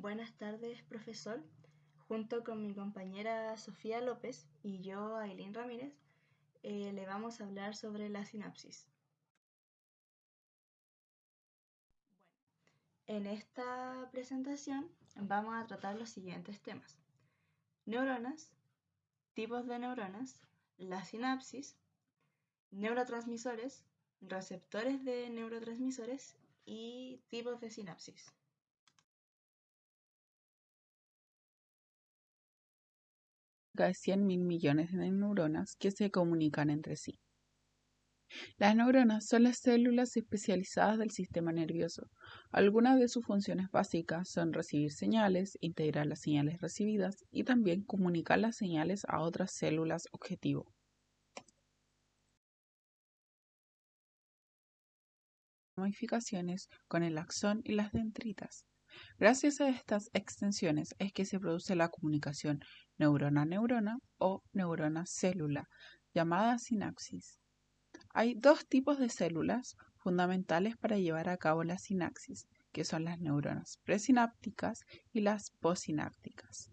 Buenas tardes, profesor. Junto con mi compañera Sofía López y yo, Aileen Ramírez, eh, le vamos a hablar sobre la sinapsis. en esta presentación vamos a tratar los siguientes temas. Neuronas, tipos de neuronas, la sinapsis, neurotransmisores, receptores de neurotransmisores y tipos de sinapsis. De 100 mil millones de neuronas que se comunican entre sí. Las neuronas son las células especializadas del sistema nervioso. Algunas de sus funciones básicas son recibir señales, integrar las señales recibidas y también comunicar las señales a otras células objetivo. Modificaciones con el axón y las dendritas. Gracias a estas extensiones es que se produce la comunicación neurona-neurona o neurona-célula, llamada sinapsis. Hay dos tipos de células fundamentales para llevar a cabo la sinapsis, que son las neuronas presinápticas y las postsinápticas.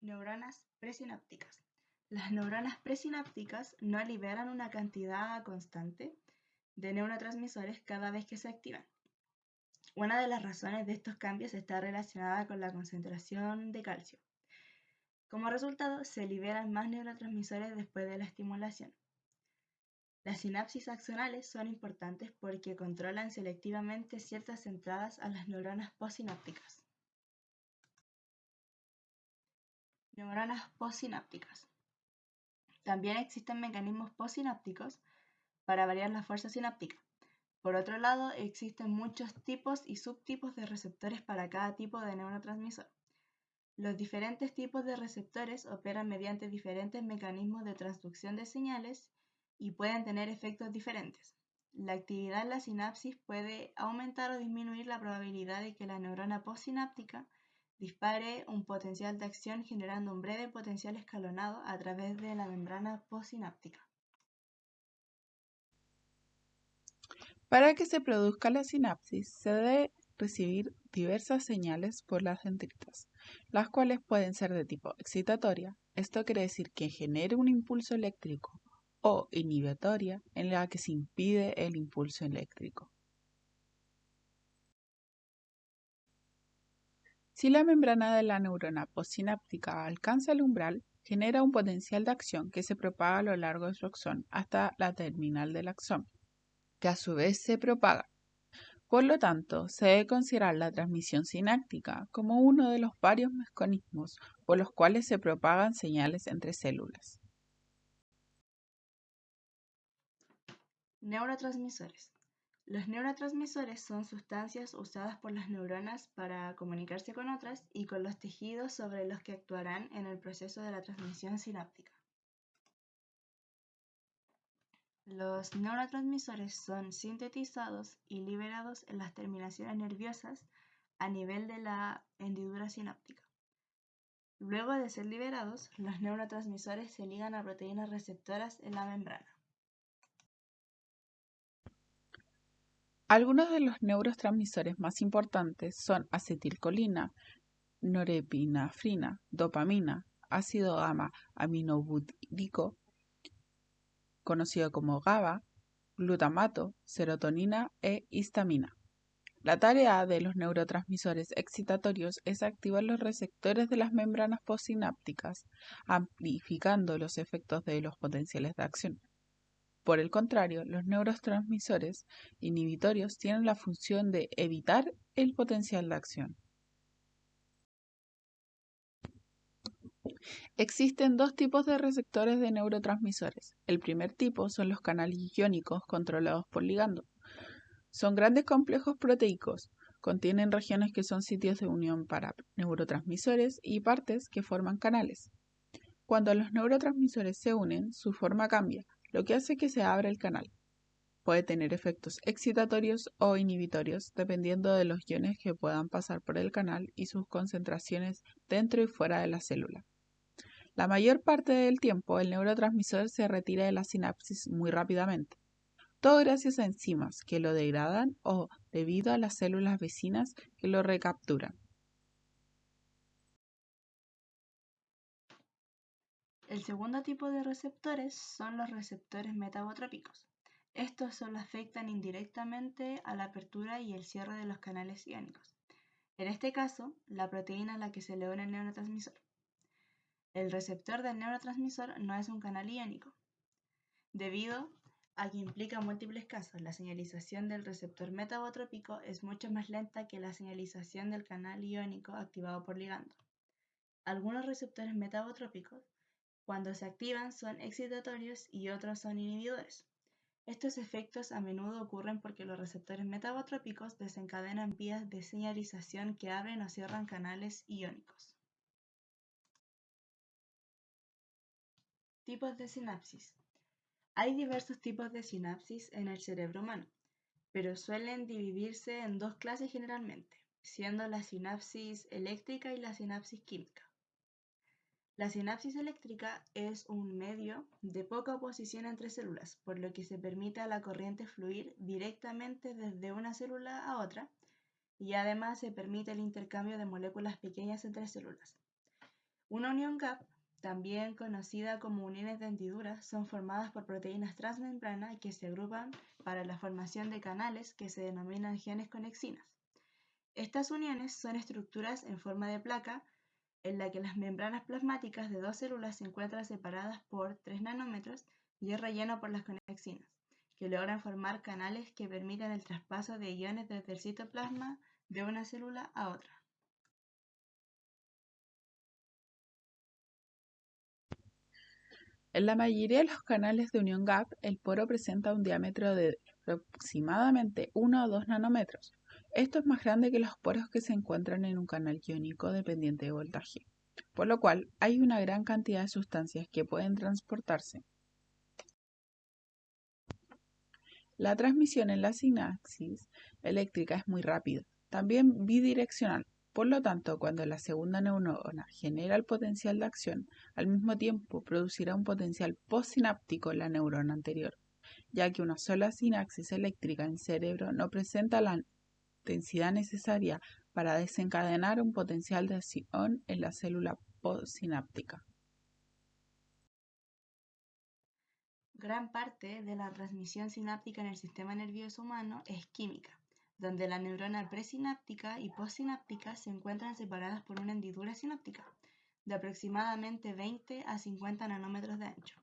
Neuronas presinápticas. Las neuronas presinápticas no liberan una cantidad constante de neurotransmisores cada vez que se activan. Una de las razones de estos cambios está relacionada con la concentración de calcio. Como resultado, se liberan más neurotransmisores después de la estimulación. Las sinapsis axonales son importantes porque controlan selectivamente ciertas entradas a las neuronas postsinápticas. Neuronas postsinápticas. También existen mecanismos postsinápticos para variar la fuerza sináptica. Por otro lado, existen muchos tipos y subtipos de receptores para cada tipo de neurotransmisor. Los diferentes tipos de receptores operan mediante diferentes mecanismos de transducción de señales y pueden tener efectos diferentes. La actividad en la sinapsis puede aumentar o disminuir la probabilidad de que la neurona postsináptica dispare un potencial de acción generando un breve potencial escalonado a través de la membrana postsináptica. Para que se produzca la sinapsis, se debe recibir diversas señales por las dendritas, las cuales pueden ser de tipo excitatoria, esto quiere decir que genere un impulso eléctrico, o inhibitoria, en la que se impide el impulso eléctrico. Si la membrana de la neurona postsináptica alcanza el umbral, genera un potencial de acción que se propaga a lo largo de su axón hasta la terminal del axón, que a su vez se propaga. Por lo tanto, se debe considerar la transmisión sináptica como uno de los varios mecanismos por los cuales se propagan señales entre células. Neurotransmisores. Los neurotransmisores son sustancias usadas por las neuronas para comunicarse con otras y con los tejidos sobre los que actuarán en el proceso de la transmisión sináptica. Los neurotransmisores son sintetizados y liberados en las terminaciones nerviosas a nivel de la hendidura sináptica. Luego de ser liberados, los neurotransmisores se ligan a proteínas receptoras en la membrana. Algunos de los neurotransmisores más importantes son acetilcolina, norepinefrina, dopamina, ácido gamma aminobutírico, conocido como GABA, glutamato, serotonina e histamina. La tarea de los neurotransmisores excitatorios es activar los receptores de las membranas postsinápticas, amplificando los efectos de los potenciales de acción. Por el contrario, los neurotransmisores inhibitorios tienen la función de evitar el potencial de acción. Existen dos tipos de receptores de neurotransmisores. El primer tipo son los canales iónicos controlados por ligando. Son grandes complejos proteicos. Contienen regiones que son sitios de unión para neurotransmisores y partes que forman canales. Cuando los neurotransmisores se unen, su forma cambia, lo que hace que se abra el canal. Puede tener efectos excitatorios o inhibitorios dependiendo de los iones que puedan pasar por el canal y sus concentraciones dentro y fuera de la célula. La mayor parte del tiempo el neurotransmisor se retira de la sinapsis muy rápidamente. todo gracias a enzimas que lo degradan o debido a las células vecinas que lo recapturan. El segundo tipo de receptores son los receptores metabotrópicos. Estos solo afectan indirectamente a la apertura y el cierre de los canales iónicos. En este caso, la proteína a la que se le une el neurotransmisor. El receptor del neurotransmisor no es un canal iónico, debido a que implica múltiples casos. La señalización del receptor metabotrópico es mucho más lenta que la señalización del canal iónico activado por ligando. Algunos receptores metabotrópicos, cuando se activan, son excitatorios y otros son inhibidores. Estos efectos a menudo ocurren porque los receptores metabotrópicos desencadenan vías de señalización que abren o cierran canales iónicos. Tipos de sinapsis. Hay diversos tipos de sinapsis en el cerebro humano, pero suelen dividirse en dos clases generalmente, siendo la sinapsis eléctrica y la sinapsis química. La sinapsis eléctrica es un medio de poca oposición entre células, por lo que se permite a la corriente fluir directamente desde una célula a otra y además se permite el intercambio de moléculas pequeñas entre células. Una unión gap, también conocida como uniones de hendiduras, son formadas por proteínas transmembrana que se agrupan para la formación de canales que se denominan genes conexinas. Estas uniones son estructuras en forma de placa en la que las membranas plasmáticas de dos células se encuentran separadas por 3 nanómetros y es relleno por las conexinas, que logran formar canales que permiten el traspaso de iones desde el citoplasma de una célula a otra. En la mayoría de los canales de unión GAP, el poro presenta un diámetro de aproximadamente 1 o 2 nanómetros, esto es más grande que los poros que se encuentran en un canal iónico dependiente de voltaje, por lo cual hay una gran cantidad de sustancias que pueden transportarse. La transmisión en la sinapsis eléctrica es muy rápida, también bidireccional. Por lo tanto, cuando la segunda neurona genera el potencial de acción, al mismo tiempo producirá un potencial postsináptico en la neurona anterior, ya que una sola sinapsis eléctrica en cerebro no presenta la intensidad necesaria para desencadenar un potencial de acción en la célula postsináptica. Gran parte de la transmisión sináptica en el sistema nervioso humano es química, donde la neurona presináptica y postsináptica se encuentran separadas por una hendidura sináptica de aproximadamente 20 a 50 nanómetros de ancho.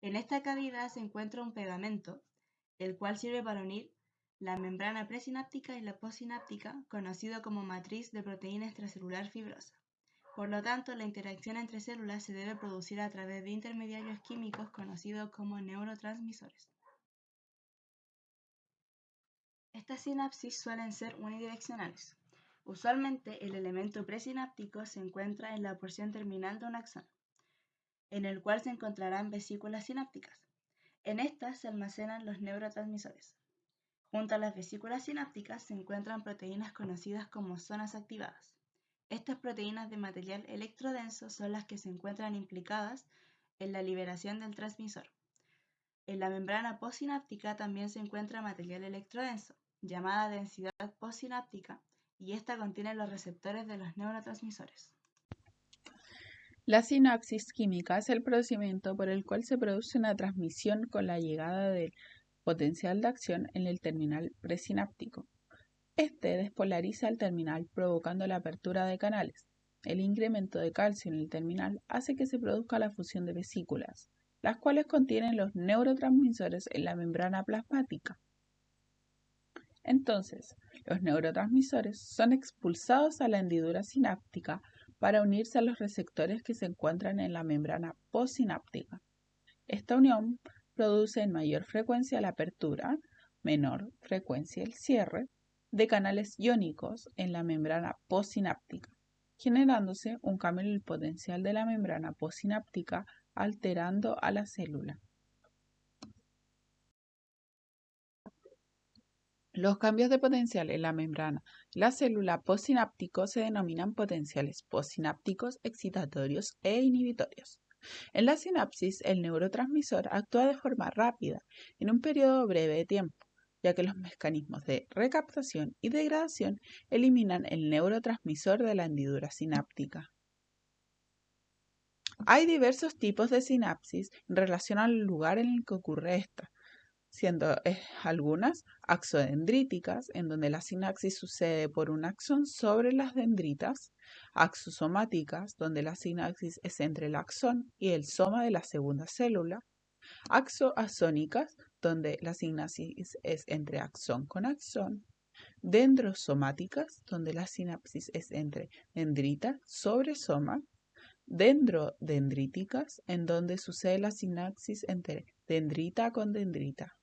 En esta cavidad se encuentra un pegamento, el cual sirve para unir la membrana presináptica y la postsináptica, conocido como matriz de proteína extracelular fibrosa. Por lo tanto, la interacción entre células se debe producir a través de intermediarios químicos conocidos como neurotransmisores. Estas sinapsis suelen ser unidireccionales. Usualmente el elemento presináptico se encuentra en la porción terminal de un axón, en el cual se encontrarán vesículas sinápticas. En estas se almacenan los neurotransmisores. Junto a las vesículas sinápticas se encuentran proteínas conocidas como zonas activadas. Estas proteínas de material electrodenso son las que se encuentran implicadas en la liberación del transmisor. En la membrana postsináptica también se encuentra material electrodenso, llamada densidad postsináptica, y esta contiene los receptores de los neurotransmisores. La sinapsis química es el procedimiento por el cual se produce una transmisión con la llegada del potencial de acción en el terminal presináptico. Este despolariza el terminal provocando la apertura de canales. El incremento de calcio en el terminal hace que se produzca la fusión de vesículas, las cuales contienen los neurotransmisores en la membrana plasmática. Entonces, los neurotransmisores son expulsados a la hendidura sináptica para unirse a los receptores que se encuentran en la membrana postsináptica. Esta unión produce en mayor frecuencia la apertura, menor frecuencia el cierre, de canales iónicos en la membrana postsináptica, generándose un cambio en el potencial de la membrana postsináptica alterando a la célula. Los cambios de potencial en la membrana la célula postsináptico se denominan potenciales postsinápticos excitatorios e inhibitorios. En la sinapsis, el neurotransmisor actúa de forma rápida en un periodo breve de tiempo, ya que los mecanismos de recaptación y degradación eliminan el neurotransmisor de la hendidura sináptica. Hay diversos tipos de sinapsis en relación al lugar en el que ocurre esta, siendo eh, algunas axodendríticas, en donde la sinapsis sucede por un axón sobre las dendritas, axosomáticas, donde la sinapsis es entre el axón y el soma de la segunda célula, axoasónicas, donde la sinapsis es entre axón con axón, dendrosomáticas, donde la sinapsis es entre dendrita sobre soma, dendrodendríticas, en donde sucede la sinapsis entre dendrita con dendrita.